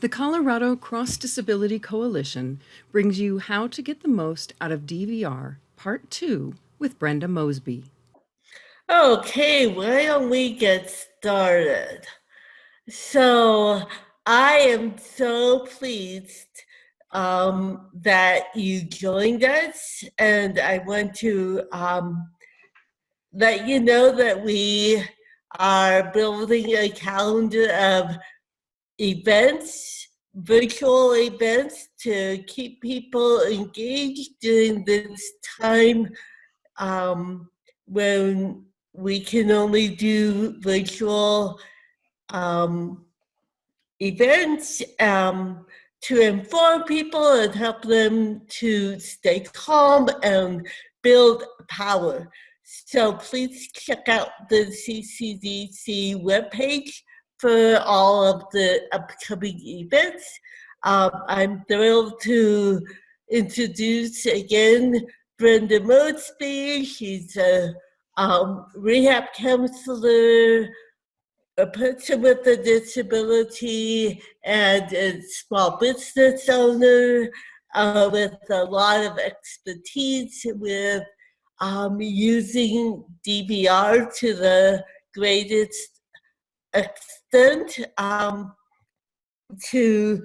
The Colorado Cross Disability Coalition brings you How to Get the Most Out of DVR, Part 2, with Brenda Mosby. Okay, why don't we get started? So, I am so pleased um, that you joined us, and I want to um, let you know that we are building a calendar of events, virtual events to keep people engaged during this time um, when we can only do virtual um, events um, to inform people and help them to stay calm and build power. So please check out the CCDC webpage for all of the upcoming events. Um, I'm thrilled to introduce again Brenda Mosby. She's a um, rehab counselor, a person with a disability, and a small business owner uh, with a lot of expertise with um, using DVR to the greatest extent um, to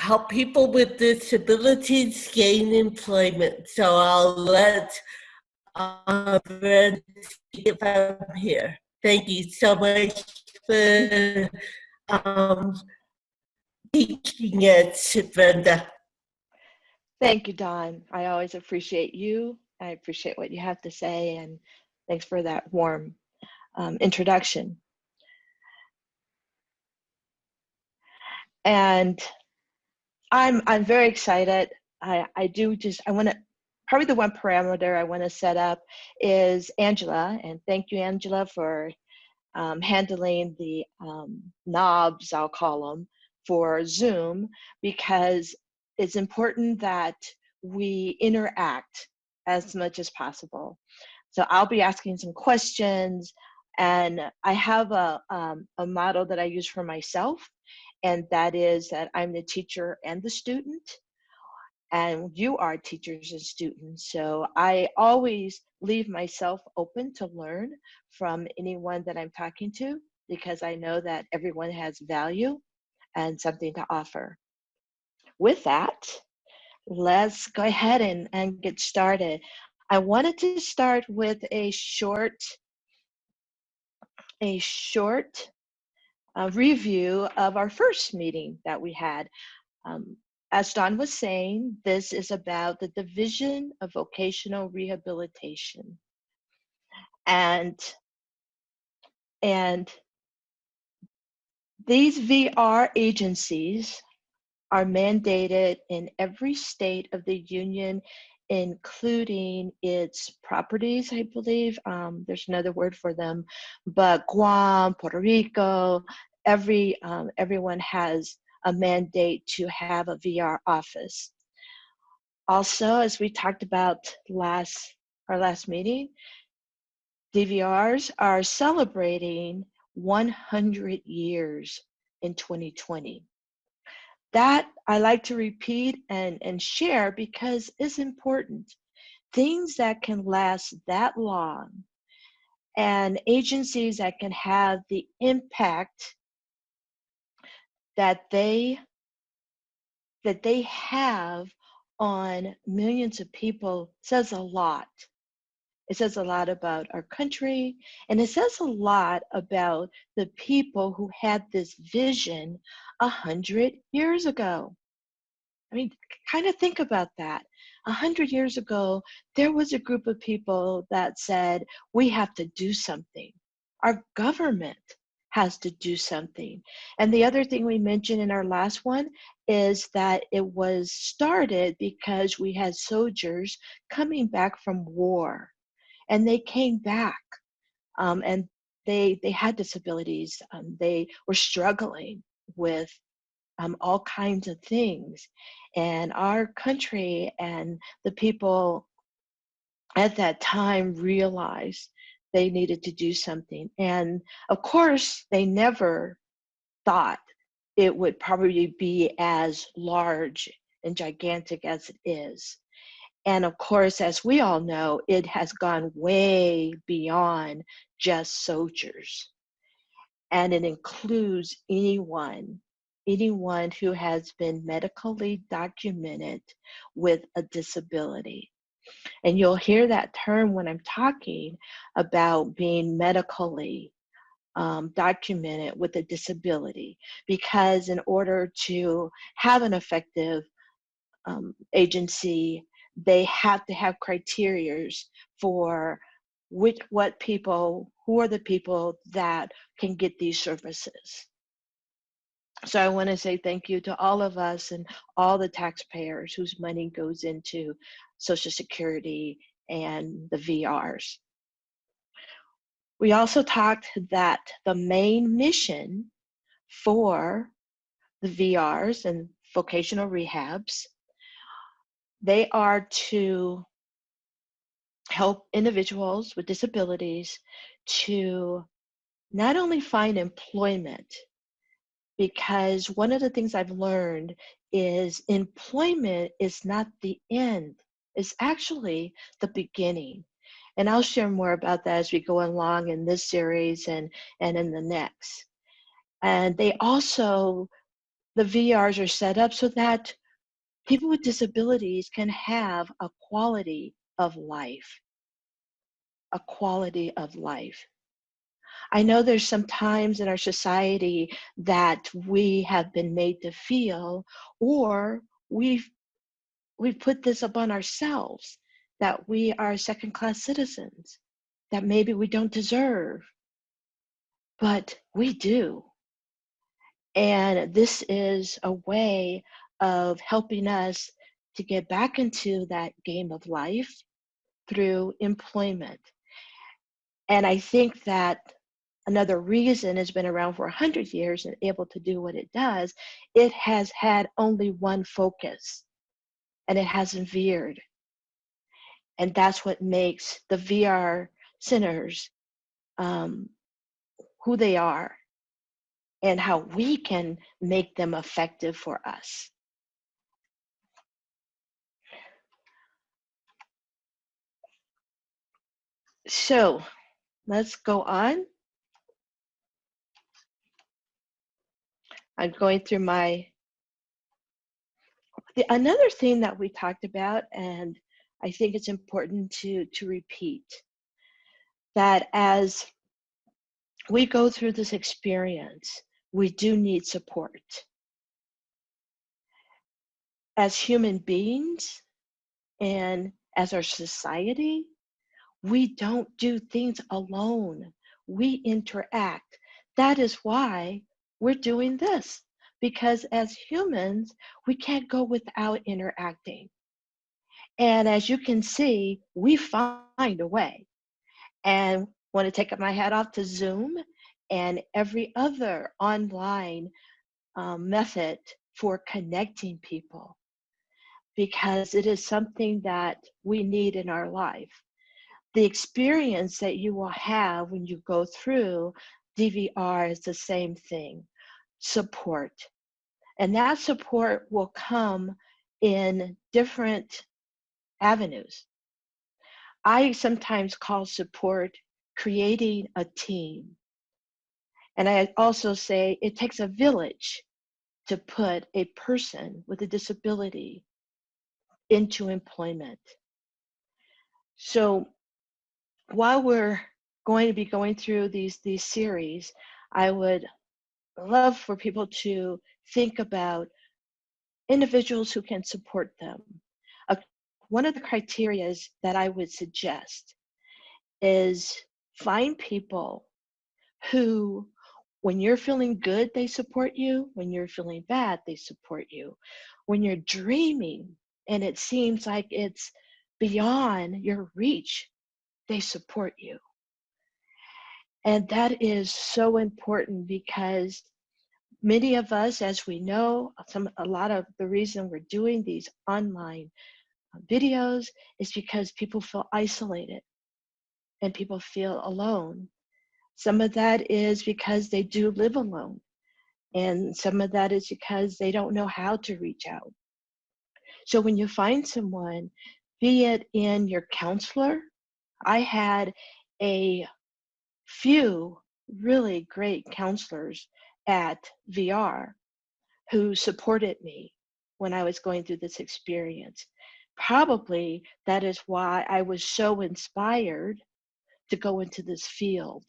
help people with disabilities gain employment. So I'll let uh, if I'm here. Thank you so much for um, teaching it, Brenda. Thank you, Dawn. I always appreciate you. I appreciate what you have to say, and thanks for that warm um, introduction. And I'm I'm very excited. I I do just I want to probably the one parameter I want to set up is Angela, and thank you, Angela, for um, handling the um, knobs I'll call them for Zoom because it's important that we interact as much as possible. So I'll be asking some questions, and I have a um, a model that I use for myself and that is that I'm the teacher and the student, and you are teachers and students. So I always leave myself open to learn from anyone that I'm talking to because I know that everyone has value and something to offer. With that, let's go ahead and, and get started. I wanted to start with a short, a short a review of our first meeting that we had. Um, as Dawn was saying, this is about the Division of Vocational Rehabilitation. And, and these VR agencies are mandated in every state of the union, including its properties, I believe. Um, there's another word for them, but Guam, Puerto Rico, every um, everyone has a mandate to have a VR office. Also, as we talked about last our last meeting, DVRs are celebrating 100 years in 2020. That I like to repeat and, and share because it's important. Things that can last that long and agencies that can have the impact that they that they have on millions of people says a lot. It says a lot about our country, and it says a lot about the people who had this vision a hundred years ago. I mean, kind of think about that. A hundred years ago, there was a group of people that said, we have to do something. Our government has to do something. And the other thing we mentioned in our last one is that it was started because we had soldiers coming back from war. And they came back um, and they, they had disabilities. Um, they were struggling with um, all kinds of things. And our country and the people at that time realized they needed to do something. And of course, they never thought it would probably be as large and gigantic as it is. And of course, as we all know, it has gone way beyond just soldiers. And it includes anyone, anyone who has been medically documented with a disability. And you'll hear that term when I'm talking about being medically um, documented with a disability, because in order to have an effective um, agency, they have to have criterias for which what people who are the people that can get these services. So i want to say thank you to all of us and all the taxpayers whose money goes into social security and the vrs we also talked that the main mission for the vrs and vocational rehabs they are to help individuals with disabilities to not only find employment, because one of the things I've learned is employment is not the end, it's actually the beginning. And I'll share more about that as we go along in this series and, and in the next. And they also, the VRs are set up so that people with disabilities can have a quality of life. A quality of life. I know there's some times in our society that we have been made to feel, or we've we've put this upon ourselves that we are second class citizens, that maybe we don't deserve, but we do. And this is a way of helping us to get back into that game of life through employment. And I think that another reason it's been around for 100 years and able to do what it does, it has had only one focus and it hasn't veered. And that's what makes the VR centers um, who they are and how we can make them effective for us. So let's go on. I'm going through my, the, another thing that we talked about, and I think it's important to, to repeat, that as we go through this experience, we do need support. As human beings and as our society, we don't do things alone. We interact. That is why we're doing this, because as humans, we can't go without interacting. And as you can see, we find a way. And want to take my hat off to Zoom and every other online um, method for connecting people because it is something that we need in our life the experience that you will have when you go through DVR is the same thing support. And that support will come in different avenues. I sometimes call support creating a team. And I also say it takes a village to put a person with a disability into employment. So while we're going to be going through these these series, I would love for people to think about individuals who can support them. Uh, one of the criterias that I would suggest is find people who when you're feeling good they support you when you're feeling bad they support you when you're dreaming and it seems like it's beyond your reach they support you. And that is so important because many of us, as we know, some a lot of the reason we're doing these online uh, videos is because people feel isolated and people feel alone. Some of that is because they do live alone And some of that is because they don't know how to reach out. So when you find someone, be it in your counselor, I had a few really great counselors at VR who supported me when I was going through this experience. Probably that is why I was so inspired to go into this field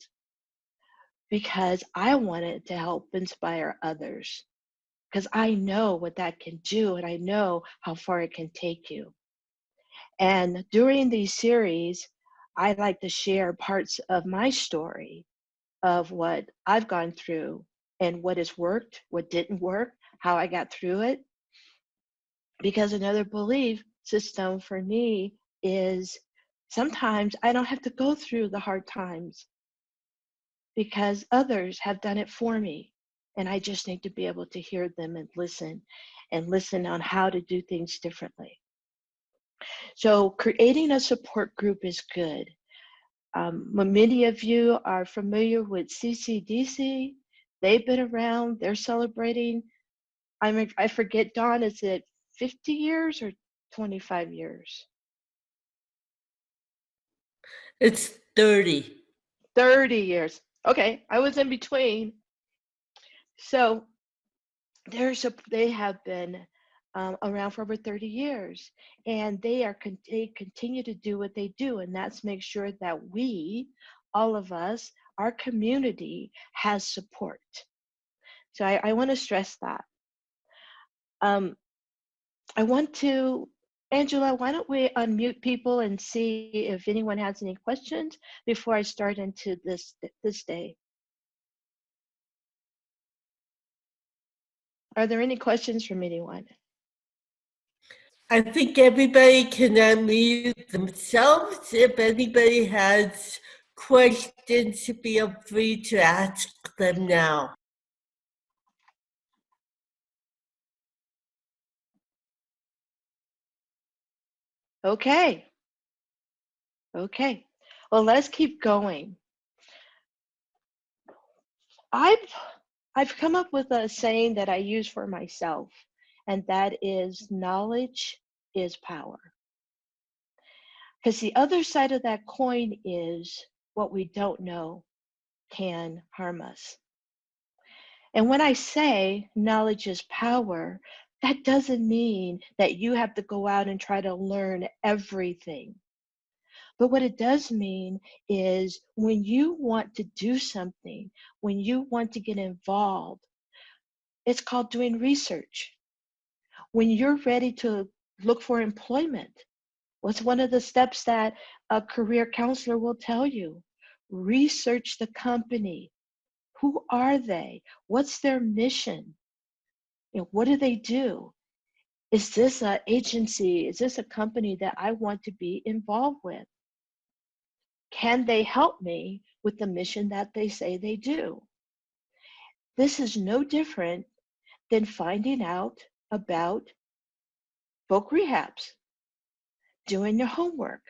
because I wanted to help inspire others because I know what that can do and I know how far it can take you. And during these series, I like to share parts of my story of what I've gone through and what has worked, what didn't work, how I got through it. Because another belief system for me is sometimes I don't have to go through the hard times because others have done it for me. And I just need to be able to hear them and listen and listen on how to do things differently. So, creating a support group is good. Um, many of you are familiar with CCDC. They've been around, they're celebrating. I mean, I forget, Dawn, is it 50 years or 25 years? It's 30. 30 years. Okay, I was in between. So there's a, they have been um, around for over 30 years, and they are con- they continue to do what they do, and that's make sure that we, all of us, our community has support. So I, I want to stress that. Um, I want to, Angela, why don't we unmute people and see if anyone has any questions before I start into this this day. Are there any questions from anyone? I think everybody can unmute themselves. If anybody has questions, feel free to ask them now. Okay. Okay. Well, let's keep going. I've I've come up with a saying that I use for myself, and that is knowledge is power. Because the other side of that coin is what we don't know can harm us. And when I say knowledge is power, that doesn't mean that you have to go out and try to learn everything. But what it does mean is when you want to do something, when you want to get involved, it's called doing research. When you're ready to look for employment, what's one of the steps that a career counselor will tell you? Research the company. Who are they? What's their mission? You know, what do they do? Is this an agency? Is this a company that I want to be involved with? Can they help me with the mission that they say they do? This is no different than finding out about voc rehabs, doing your homework.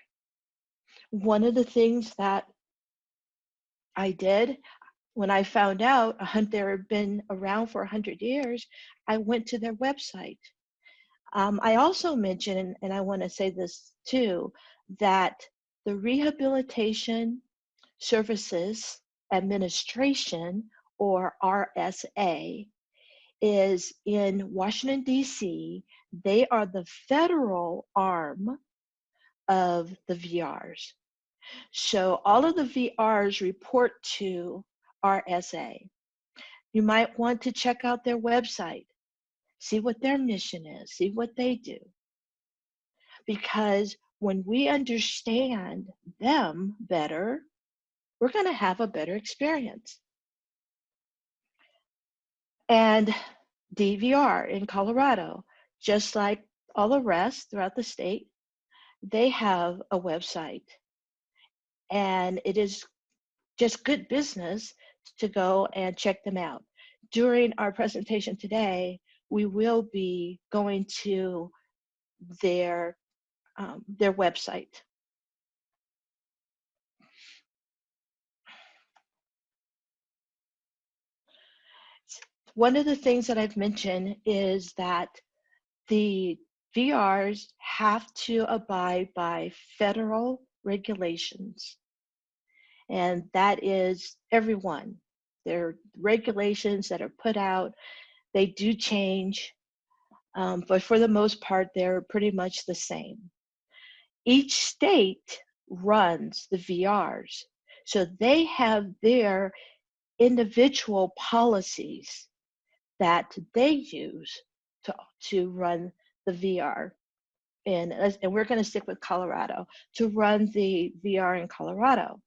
One of the things that I did when I found out a hunt there had been around for 100 years, I went to their website. Um, I also mentioned, and I want to say this too, that the Rehabilitation Services Administration, or RSA, is in Washington, D.C. They are the federal arm of the VRs. So all of the VRs report to RSA. You might want to check out their website, see what their mission is, see what they do. Because when we understand them better, we're going to have a better experience. And DVR in Colorado, just like all the rest throughout the state, they have a website. And it is just good business to go and check them out. During our presentation today, we will be going to their um, their website. One of the things that I've mentioned is that the VRs have to abide by federal regulations. And that is everyone. There are regulations that are put out. They do change, um, but for the most part, they're pretty much the same. Each state runs the VRs. So they have their individual policies that they use to, to run the VR. And, and we're going to stick with Colorado to run the VR in Colorado.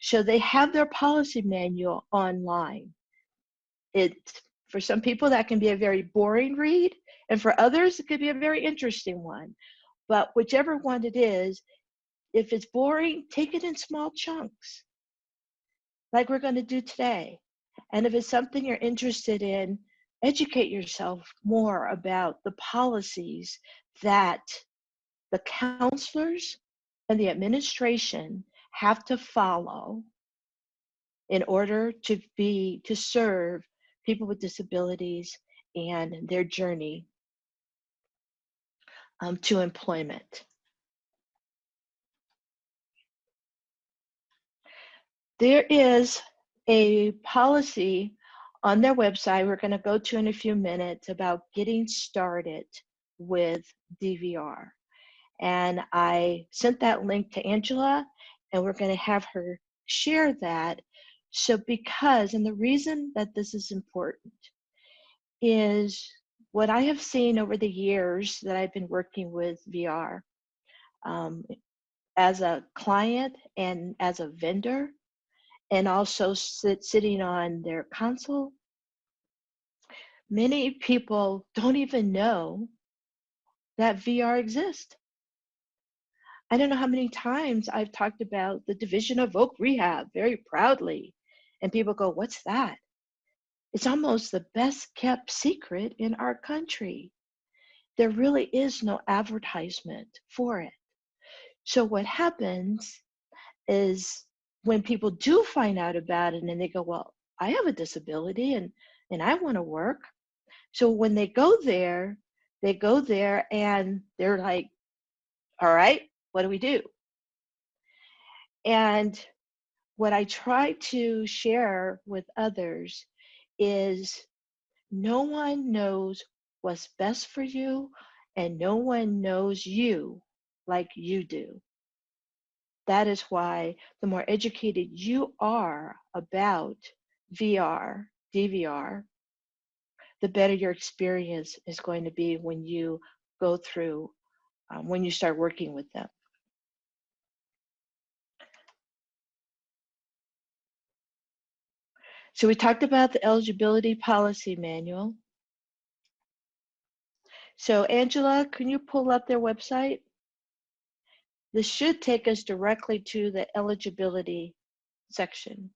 So they have their policy manual online. It for some people that can be a very boring read, and for others it could be a very interesting one. But whichever one it is, if it's boring, take it in small chunks, like we're going to do today. And if it's something you're interested in, educate yourself more about the policies that the counselors and the administration have to follow in order to be to serve people with disabilities and their journey um, to employment. There is a policy on their website we're going to go to in a few minutes about getting started with DVR. And I sent that link to Angela, and we're going to have her share that. So, because, and the reason that this is important is what I have seen over the years that I've been working with VR um, as a client and as a vendor, and also sit, sitting on their console. Many people don't even know that VR exists. I don't know how many times I've talked about the Division of Voc Rehab very proudly, and people go, What's that? It's almost the best kept secret in our country. There really is no advertisement for it. So, what happens is when people do find out about it and they go, Well, I have a disability and, and I want to work. So, when they go there, they go there and they're like, All right, what do we do? And what I try to share with others is no one knows what's best for you, and no one knows you like you do. That is why the more educated you are about VR, DVR, the better your experience is going to be when you go through, um, when you start working with them. So we talked about the eligibility policy manual. So Angela, can you pull up their website? This should take us directly to the eligibility section.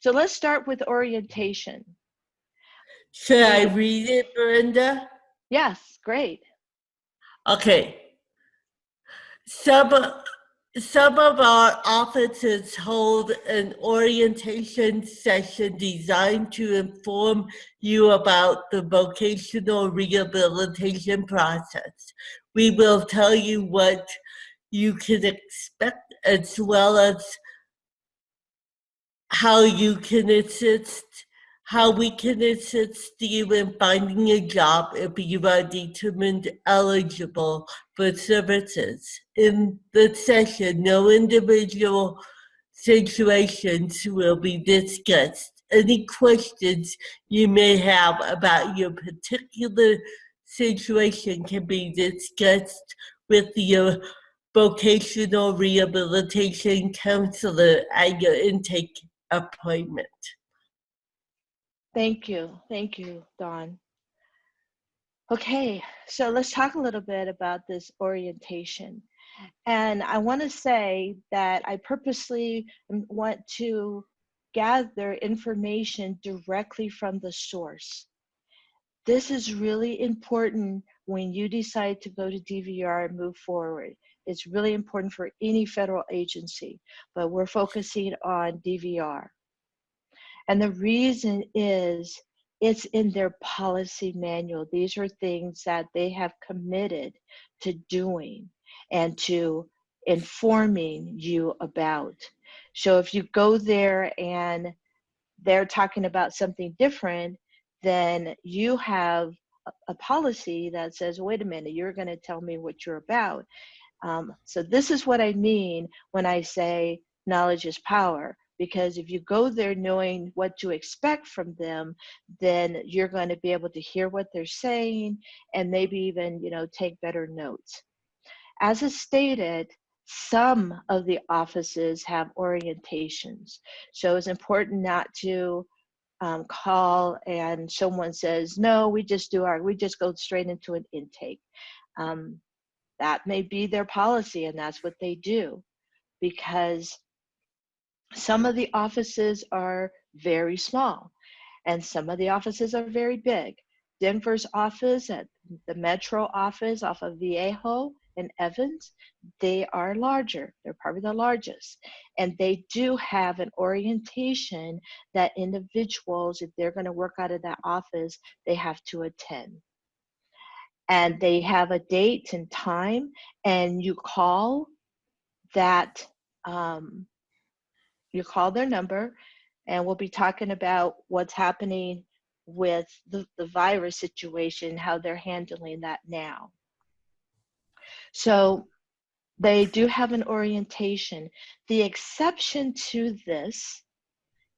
So let's start with orientation. Should I read it, Brenda? Yes, great. Okay. Some some of our offices hold an orientation session designed to inform you about the vocational rehabilitation process. We will tell you what you can expect as well as how you can assist how we can assist you in finding a job if you are determined eligible for services. In the session, no individual situations will be discussed. Any questions you may have about your particular situation can be discussed with your vocational rehabilitation counselor at your intake appointment. Thank you. Thank you, Dawn. Okay, so let's talk a little bit about this orientation. And I want to say that I purposely want to gather information directly from the source. This is really important when you decide to go to DVR and move forward. It's really important for any federal agency, but we're focusing on DVR. And the reason is it's in their policy manual. These are things that they have committed to doing and to informing you about. So if you go there and they're talking about something different, then you have a, policy that says, wait a minute, you're going to tell me what you're about. Um, so this is what I mean when I say knowledge is power. Because if you go there knowing what to expect from them, then you're going to be able to hear what they're saying and maybe even, you know, take better notes. As is stated, some of the offices have orientations. So it's important not to um, call and someone says, no, we just do our, we just go straight into an intake. Um, that may be their policy and that's what they do because some of the offices are very small and some of the offices are very big. Denver's office at the Metro office off of Viejo and Evans, they are larger. They're probably the largest. And they do have an orientation that individuals, if they're going to work out of that office, they have to attend. And they have a date and time, and you call that, um, you call their number, and we'll be talking about what's happening with the, the virus situation, how they're handling that now. So they do have an orientation. The exception to this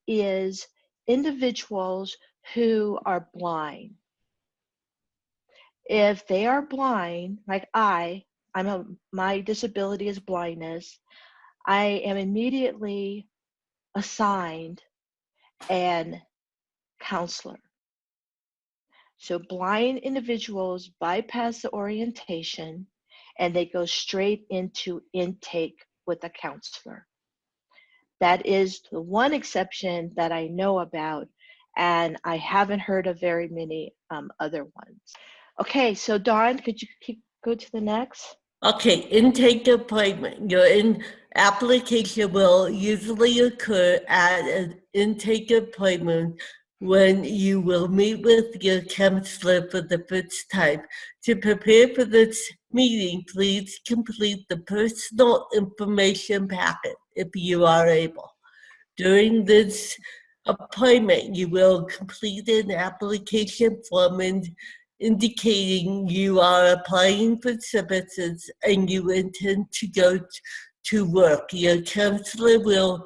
is individuals who are blind. If they are blind, like I, I'm a, my disability is blindness, I am immediately assigned an counselor. So blind individuals bypass the orientation and they go straight into intake with a counselor. That is the one exception that I know about, and I haven't heard of very many um, other ones. Okay, so Dawn, could you keep, go to the next? Okay, intake appointment. Your in application will usually occur at an intake appointment when you will meet with your counselor for the first time. To prepare for this meeting, please complete the personal information packet if you are able. During this appointment, you will complete an application form and indicating you are applying for services and you intend to go to work. Your counselor will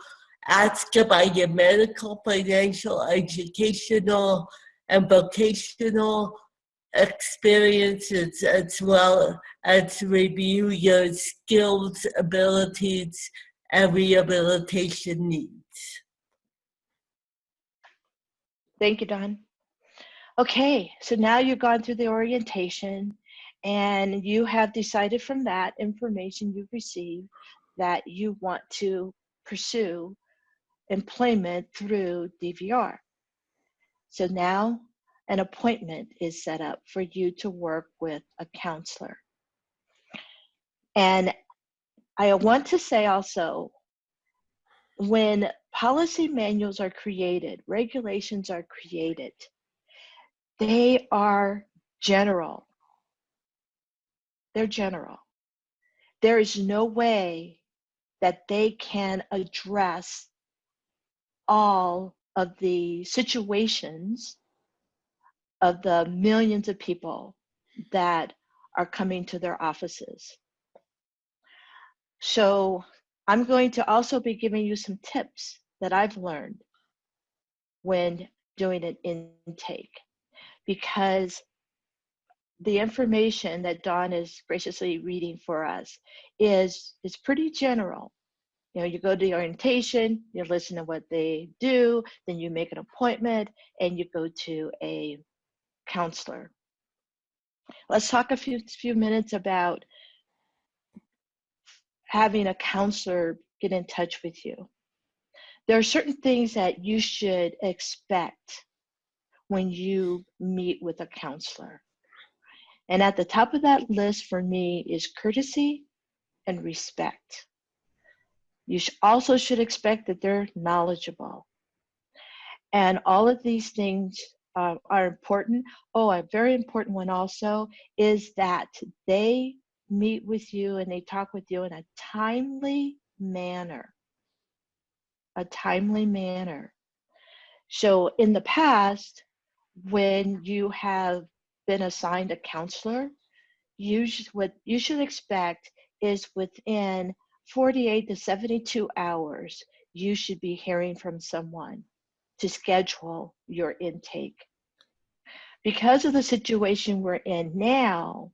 ask about your medical, financial, educational, and vocational experiences as well as review your skills, abilities, and rehabilitation needs. Thank you, Dawn. Okay, so now you've gone through the orientation and you have decided from that information you've received that you want to pursue employment through DVR. So now an appointment is set up for you to work with a counselor. And I want to say also, when policy manuals are created, regulations are created, they are general. They're general. There is no way that they can address all of the situations of the millions of people that are coming to their offices. So I'm going to also be giving you some tips that I've learned when doing an intake because the information that Dawn is graciously reading for us is is pretty general. You know you go to the orientation you listen to what they do then you make an appointment and you go to a counselor. Let's talk a few few minutes about having a counselor get in touch with you. There are certain things that you should expect when you meet with a counselor and at the top of that list for me is courtesy and respect you also should expect that they're knowledgeable. And all of these things uh, are important. Oh, a very important one also is that they meet with you and they talk with you in a timely manner. A timely manner. So in the past, when you have been assigned a counselor, you should, what you should expect is within 48 to 72 hours, you should be hearing from someone to schedule your intake. Because of the situation we're in now,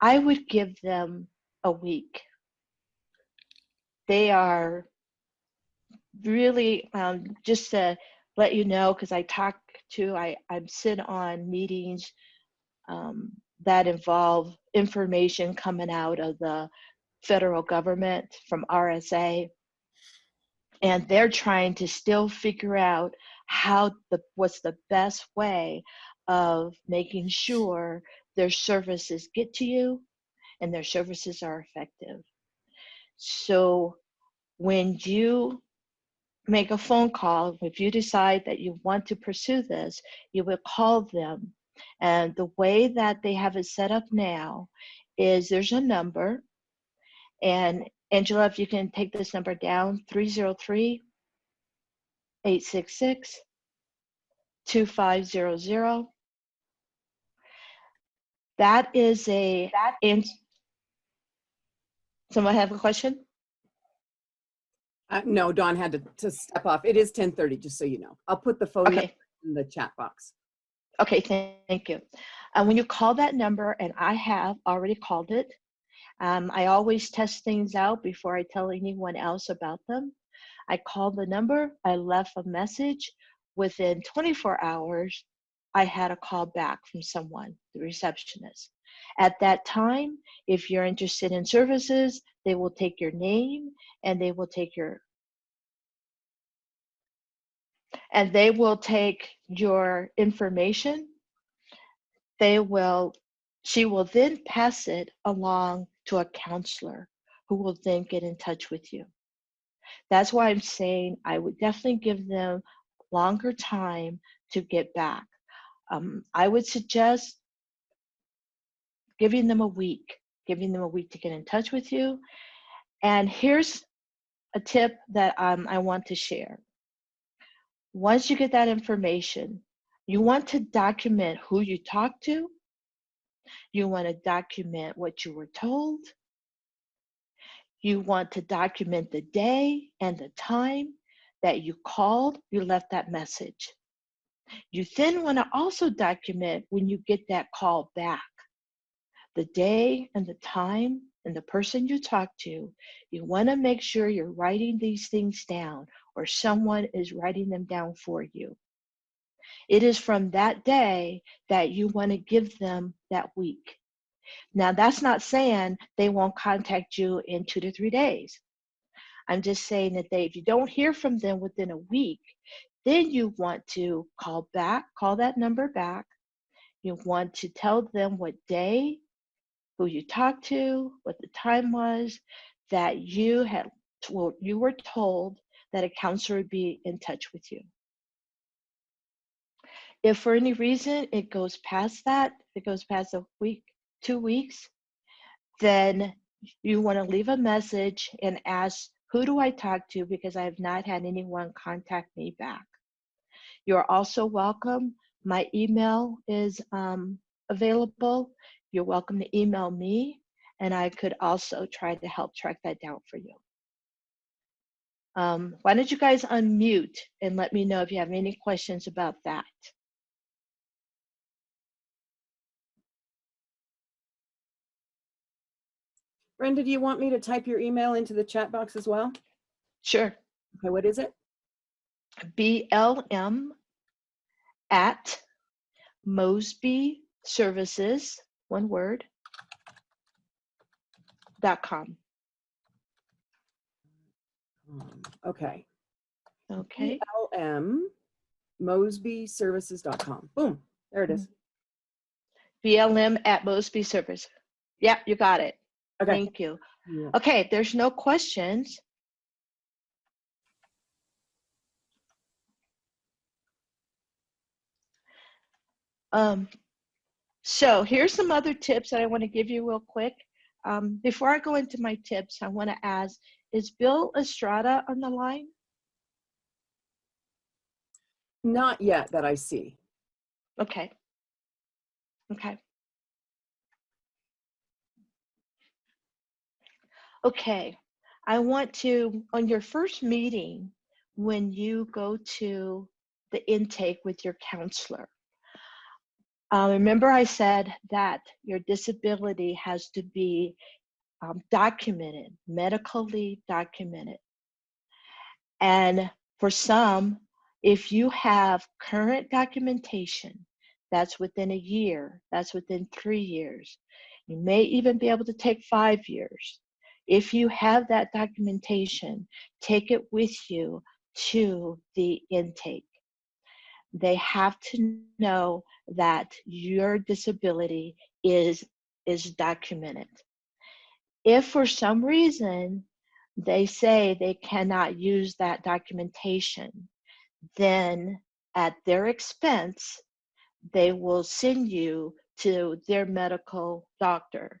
I would give them a week. They are really, um, just to let you know, because I talk to, I, I'm sit on meetings um, that involve information coming out of the federal government from RSA. And they're trying to still figure out how the what's the best way of making sure their services get to you and their services are effective. So when you make a phone call, if you decide that you want to pursue this, you will call them. And the way that they have it set up now is there's a number. And Angela, if you can take this number down 303 866 2500. That is a, and someone have a question? Uh, no, Dawn had to, to step off. It is 1030, just so you know. I'll put the phone Okay, in the chat box. okay, thank you. Uh, when you call that number, and I have already called it, um, I always test things out before I tell anyone else about them. I called the number, I left a message. Within 24 hours, I had a call back from someone, the receptionist. At that time, if you're interested in services, they will take your name and they will take your and they will take your information. They will, she will then pass it along to a counselor who will then get in touch with you. That's why I'm saying I would definitely give them longer time to get back. Um, I would suggest giving them a week, giving them a week to get in touch with you. And here's a tip that um, I want to share. Once you get that information, you want to document who you talked to. You want to document what you were told. You want to document the day and the time that you called, you left that message. You then want to also document when you get that call back the day and the time and the person you talk to. You want to make sure you're writing these things down or someone is writing them down for you. It is from that day that you want to give them that week. Now, that's not saying they won't contact you in two to three days. I'm just saying that they, if you don't hear from them within a week, then you want to call back, call that number back. You want to tell them what day, who you talked to, what the time was, that you had well, you were told that a counselor would be in touch with you. If for any reason it goes past that, it goes past a week, two weeks, then you want to leave a message and ask, who do I talk to? Because I have not had anyone contact me back. You're also welcome. My email is um, available. You're welcome to email me, and I could also try to help track that down for you. Um, why don't you guys unmute and let me know if you have any questions about that? Brenda, do you want me to type your email into the chat box as well? Sure. Okay, what is it? BLM at Mosby Services, one word, dot com. Um, Okay. Okay. BLM mosbyservices.com. Boom, there it is. BLM at Mosby Service. Yeah, you got it. Okay. Thank you. Yeah. Okay, there's no questions. Um, so here's some other tips that I want to give you real quick. Um, before I go into my tips, I want to ask, is Bill Estrada on the line? Not yet that I see. Okay. Okay. Okay. I want to, on your first meeting, when you go to the intake with your counselor, uh, remember I said that your disability has to be um, documented, medically documented. And for some, if you have current documentation, that's within a year, that's within three years. You may even be able to take five years. If you have that documentation, take it with you to the intake. They have to know that your disability is, is documented. If for some reason they say they cannot use that documentation, then at their expense, they will send you to their medical doctor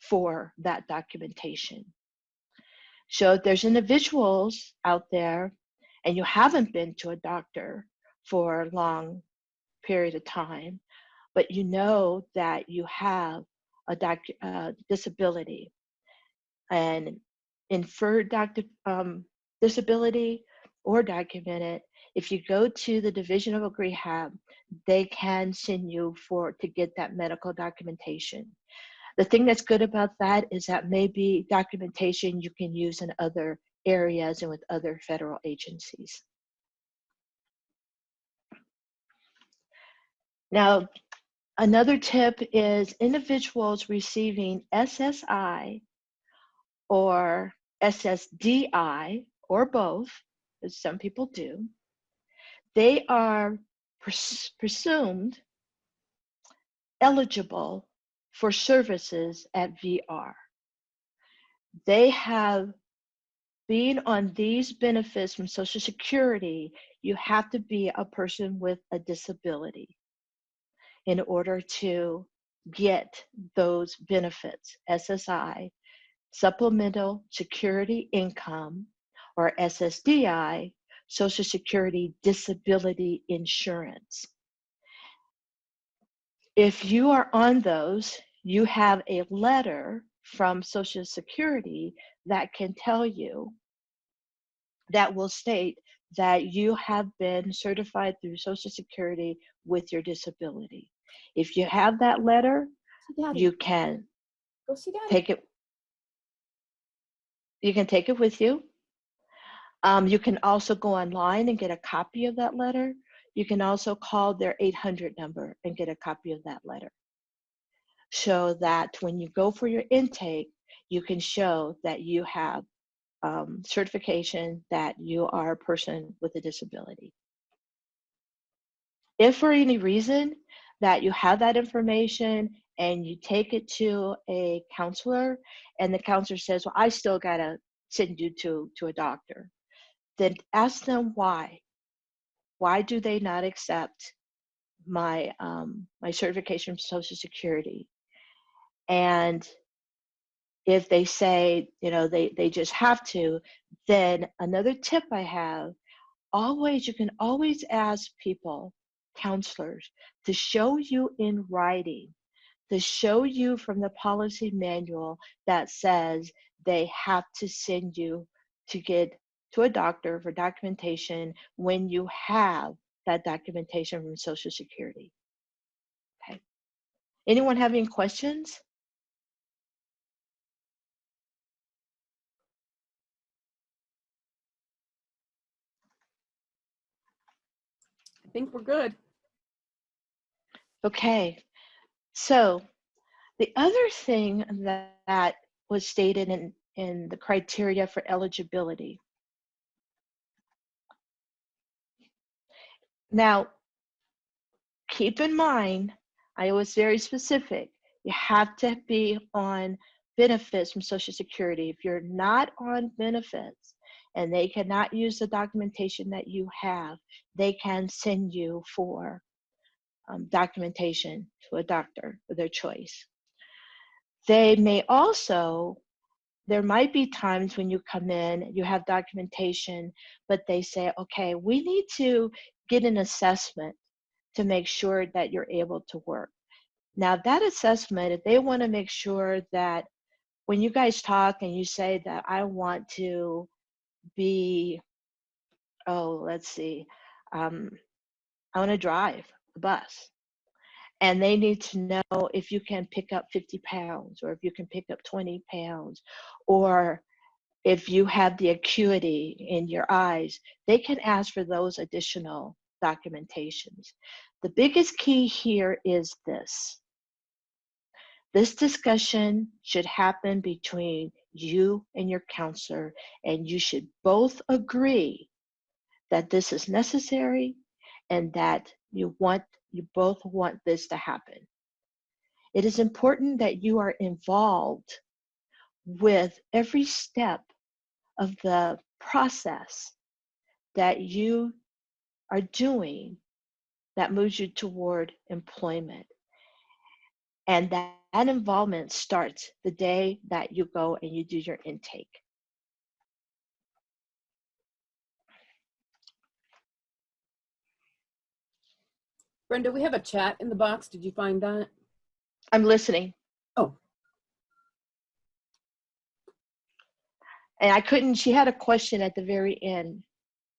for that documentation. So if there's individuals out there and you haven't been to a doctor for a long period of time, but you know that you have a uh, disability and inferred um, disability or documented, if you go to the Division of Rehab, they can send you for to get that medical documentation. The thing that's good about that is that maybe documentation you can use in other areas and with other federal agencies. Now, another tip is individuals receiving SSI or SSDI or both, as some people do, they are pres presumed eligible for services at VR. They have been on these benefits from Social Security, you have to be a person with a disability in order to get those benefits, SSI, Supplemental Security Income, or SSDI, Social Security Disability Insurance. If you are on those, you have a letter from Social Security that can tell you that will state that you have been certified through Social Security with your disability. If you have that letter, you can go see Daddy. take it you can take it with you. Um, you can also go online and get a copy of that letter. You can also call their 800 number and get a copy of that letter. So that when you go for your intake you can show that you have um, certification that you are a person with a disability. If for any reason that you have that information and you take it to a counselor and the counselor says well i still gotta send you to to a doctor. Then ask them why. Why do they not accept my um, my certification from social security? And if they say you know they they just have to then another tip i have always you can always ask people counselors to show you in writing to show you from the policy manual that says they have to send you to get to a doctor for documentation when you have that documentation from Social Security. Okay. Anyone have any questions? I think we're good. Okay. So the other thing that, that was stated in, in the criteria for eligibility. Now, keep in mind, I was very specific. You have to be on benefits from Social Security. If you're not on benefits and they cannot use the documentation that you have, they can send you for um, documentation to a doctor of their choice. They may also, there might be times when you come in, you have documentation, but they say, okay, we need to get an assessment to make sure that you're able to work. Now, that assessment, if they want to make sure that when you guys talk and you say that I want to be, oh, let's see, um, I want to drive the bus. And they need to know if you can pick up 50 pounds or if you can pick up 20 pounds or if you have the acuity in your eyes, they can ask for those additional documentations. The biggest key here is this. This discussion should happen between you and your counselor, and you should both agree that this is necessary and that you want you both want this to happen. It is important that you are involved with every step of the process that you are doing that moves you toward employment. And that, that involvement starts the day that you go and you do your intake. Brenda, we have a chat in the box. Did you find that? I'm listening. Oh. And I couldn't, she had a question at the very end.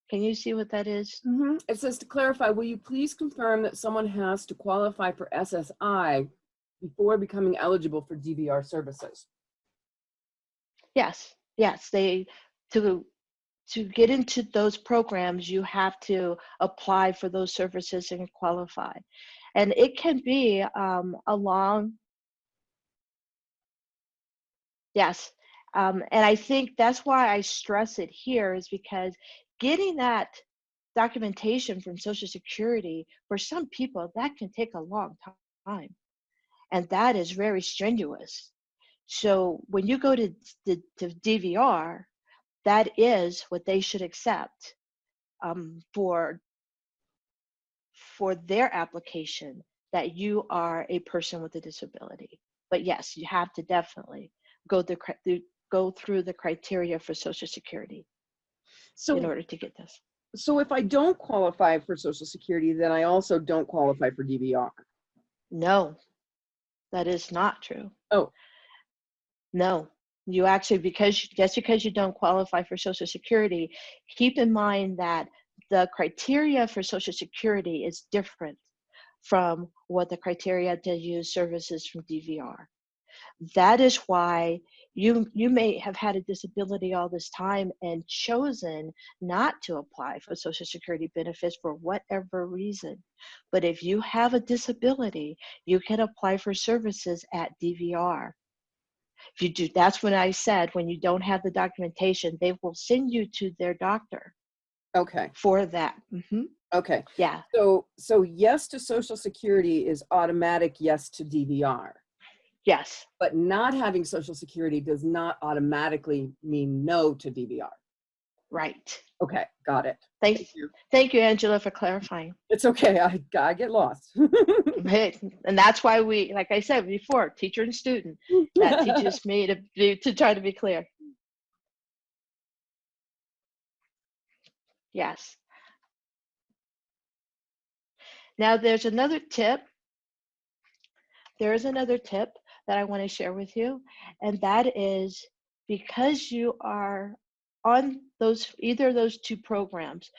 Can you see what that is? Mhm. It says to clarify, will you please confirm that someone has to qualify for SSI before becoming eligible for DVR services? Yes, yes, they, to, to get into those programs, you have to apply for those services and qualify. And it can be um, a long, yes. Um, and I think that's why I stress it here is because getting that documentation from Social Security, for some people, that can take a long time. And that is very strenuous. So when you go to, to DVR, that is what they should accept um, for for their application that you are a person with a disability. But yes, you have to definitely go the go through the criteria for Social Security so, in order to get this. so if I don't qualify for Social Security, then I also don't qualify for DVR. No, that is not true. Oh. No, you actually, because, just because you don't qualify for Social Security, keep in mind that the criteria for Social Security is different from what the criteria to use services from DVR. That is why you, you may have had a disability all this time and chosen not to apply for Social Security benefits for whatever reason. But if you have a disability, you can apply for services at DVR. If you do, that's when I said, when you don't have the documentation, they will send you to their doctor Okay, for that. Mhm. okay. Yeah, So, so yes to Social Security is automatic yes to DVR. yes, But not having Social Security does not automatically mean no to DVR. Right. Okay, got it. Thank, Thank you. thank you, Angela, for clarifying. It's okay, I, I get lost. And that's why we, like I said before, teacher and student, that teaches me to be, to try to be clear. Yes. Now, there's another tip. There is another tip that I want to share with you, and that is because you are on those, either those two programs,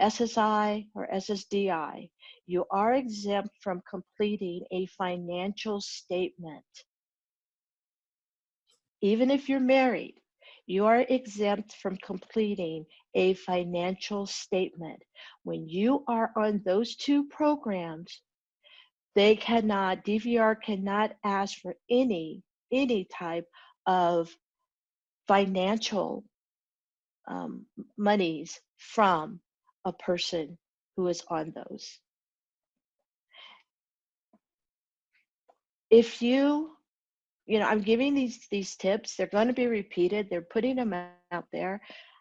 SSI or SSDI, you are exempt from completing a financial statement. Even if you're married, you are exempt from completing a financial statement. When you are on those two programs, they cannot, DVR cannot ask for any, any type of financial um, monies from a person who is on those. If you, you know, I'm giving these these tips. They're going to be repeated. They're putting them out there.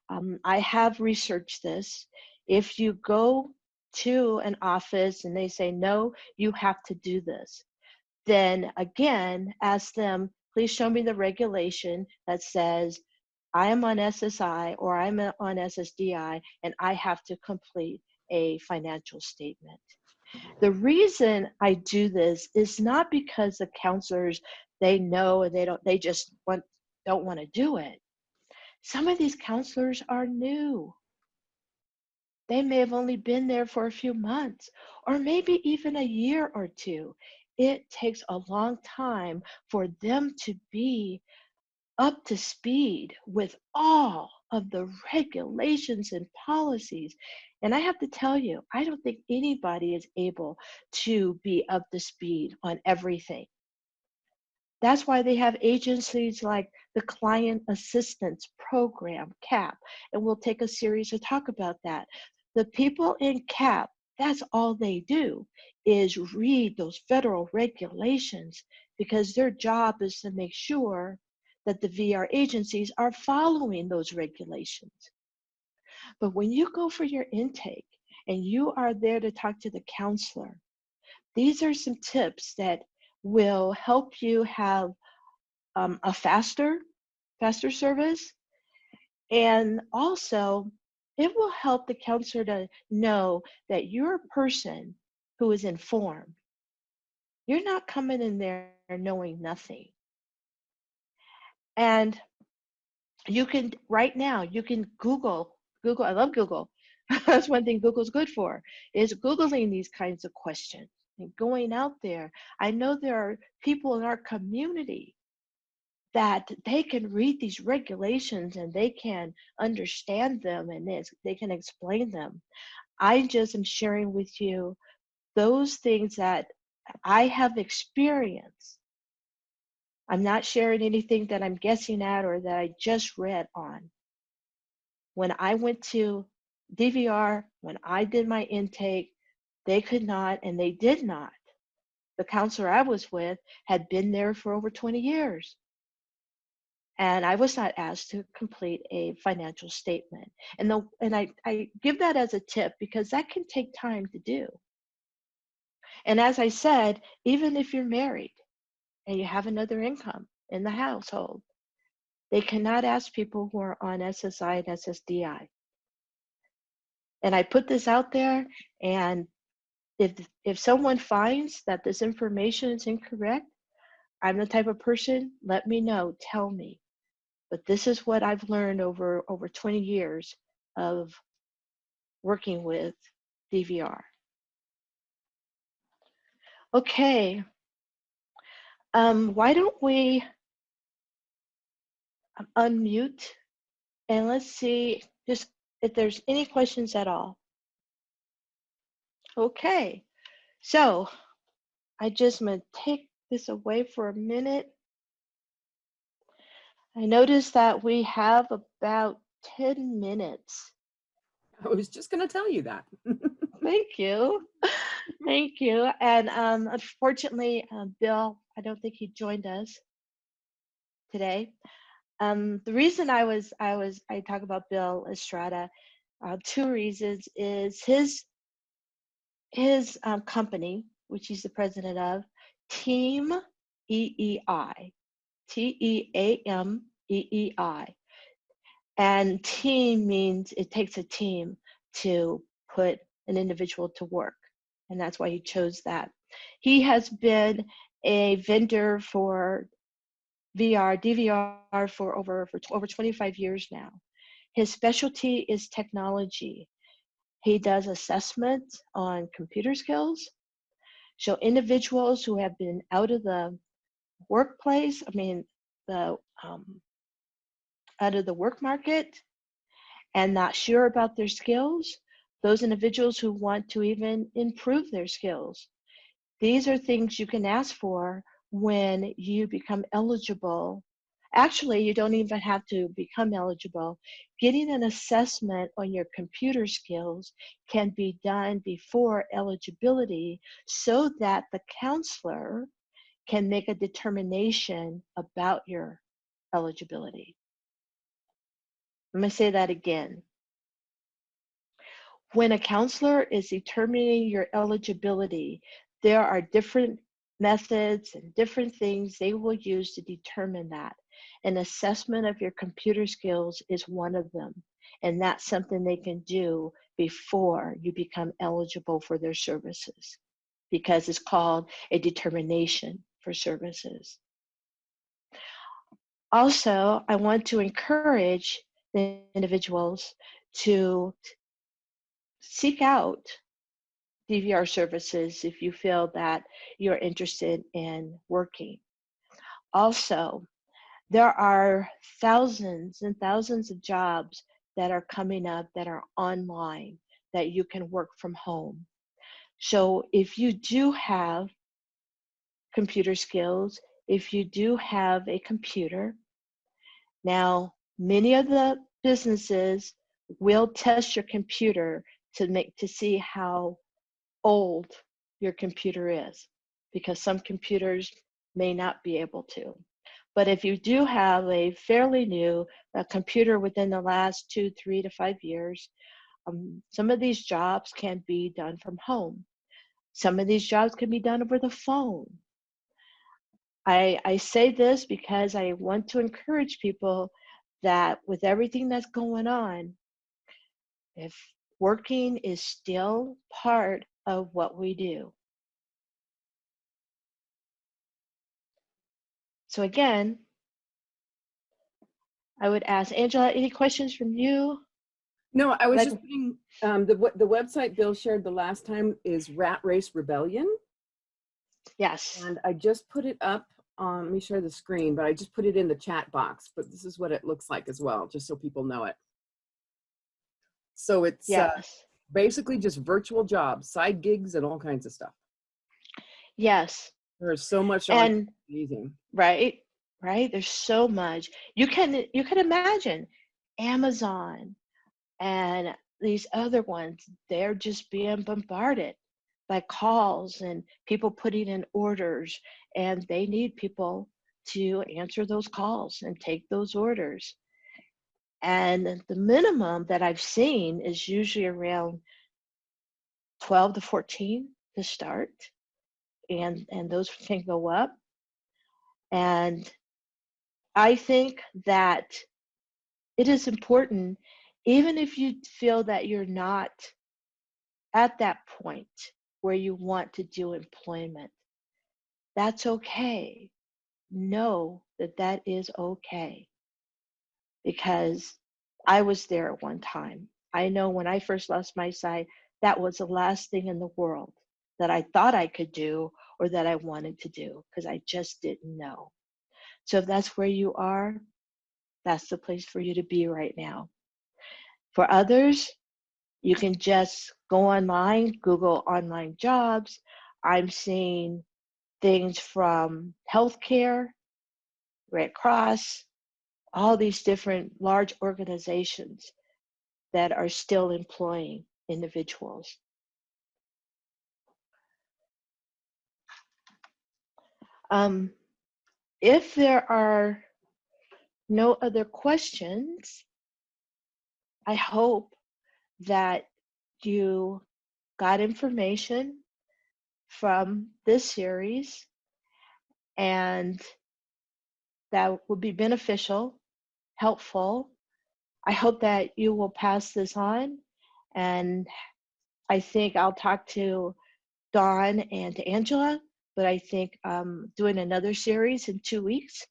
Um, I have researched this. If you go to an office and they say, no, you have to do this, then again, ask them, please show me the regulation that says I am on SSI or I'm on SSDI and I have to complete a financial statement. The reason I do this is not because the counselors they know and they don't they just want don't want to do it. Some of these counselors are new. They may have only been there for a few months or maybe even a year or two. It takes a long time for them to be up to speed with all of the regulations and policies. And I have to tell you, I don't think anybody is able to be up to speed on everything. That's why they have agencies like the Client Assistance Program, CAP, and we'll take a series to talk about that. The people in CAP, that's all they do is read those federal regulations because their job is to make sure that the VR agencies are following those regulations. But when you go for your intake and you are there to talk to the counselor, these are some tips that will help you have um, a faster, faster service. And also, it will help the counselor to know that you're a person who is informed. You're not coming in there knowing nothing. And you can, right now, you can Google, Google, I love Google. That's one thing Google's good for, is Googling these kinds of questions and going out there. I know there are people in our community that they can read these regulations and they can understand them and they can explain them. I just am sharing with you those things that I have experienced I'm not sharing anything that I'm guessing at or that I just read on. When I went to DVR, when I did my intake, they could not and they did not. The counselor I was with had been there for over 20 years. And I was not asked to complete a financial statement. And, the, and I, I give that as a tip because that can take time to do. And as I said, even if you're married, and you have another income in the household. They cannot ask people who are on SSI and SSDI. And I put this out there, and if if someone finds that this information is incorrect, I'm the type of person, let me know, tell me. But this is what I've learned over over 20 years of working with DVR. Okay, um, why don't we unmute and let's see just if there's any questions at all. Okay, so I just gonna take this away for a minute. I noticed that we have about 10 minutes. I was just going to tell you that. Thank you. Thank you. And um, unfortunately, uh, Bill I don't think he joined us today. Um, the reason I was I was I talk about Bill Estrada, uh, two reasons is his his um, company, which he's the president of, Team EEI, T E A M E E I, and team means it takes a team to put an individual to work, and that's why he chose that. He has been a vendor for VR, DVR for over for over 25 years now. His specialty is technology. He does assessment on computer skills. So individuals who have been out of the workplace, I mean the um, out of the work market and not sure about their skills, those individuals who want to even improve their skills. These are things you can ask for when you become eligible. Actually, you don't even have to become eligible. Getting an assessment on your computer skills can be done before eligibility so that the counselor can make a determination about your eligibility. Let me say that again. when a counselor is determining your eligibility, there are different methods and different things they will use to determine that. An assessment of your computer skills is one of them. And that's something they can do before you become eligible for their services because it's called a determination for services. Also, I want to encourage the individuals to seek out DVR services if you feel that you're interested in working. Also, there are thousands and thousands of jobs that are coming up that are online that you can work from home. So if you do have computer skills, if you do have a computer, now many of the businesses will test your computer to make to see how old your computer is because some computers may not be able to. But if you do have a fairly new a computer within the last two, three to five years, um, some of these jobs can be done from home. Some of these jobs can be done over the phone. I, I say this because I want to encourage people that with everything that's going on, if working is still part of what we do. So again, I would ask Angela, any questions from you? No, I was Like- just putting, um, the, the website Bill shared the last time is Rat Race Rebellion. Yes. And I just put it up, um, let me share the screen, but I just put it in the chat box, but this is what it looks like as well, just so people know it. So it's uh, Yes. Basically just virtual jobs, side gigs and all kinds of stuff. Yes. There's so much And amazing. right, right. There's so much. You can you can imagine Amazon and these other ones, they're just being bombarded by calls and people putting in orders and they need people to answer those calls and take those orders. And the minimum that I've seen is usually around 12 to 14 to start. And and those can go up. And I think that it is important, even if you feel that you're not at that point where you want to do employment, that's okay. Know that that is okay. Because I was there at one time. I know when I first lost my sight, that was the last thing in the world that I thought I could do or that I wanted to do because I just didn't know. So if that's where you are, that's the place for you to be right now. For others, you can just go online, Google online jobs. I'm seeing things from healthcare, Red Cross, all these different large organizations that are still employing individuals. Um, if there are no other questions, I hope that you got information from this series and that will be beneficial, helpful. I hope that you will pass this on and I think I'll talk to Dawn and to Angela, but I think um, doing another series in two weeks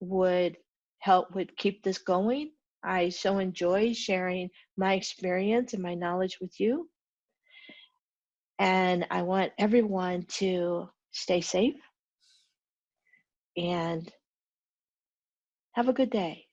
would help would keep this going. I so enjoy sharing my experience and my knowledge with you. And I want everyone to stay safe and have a good day.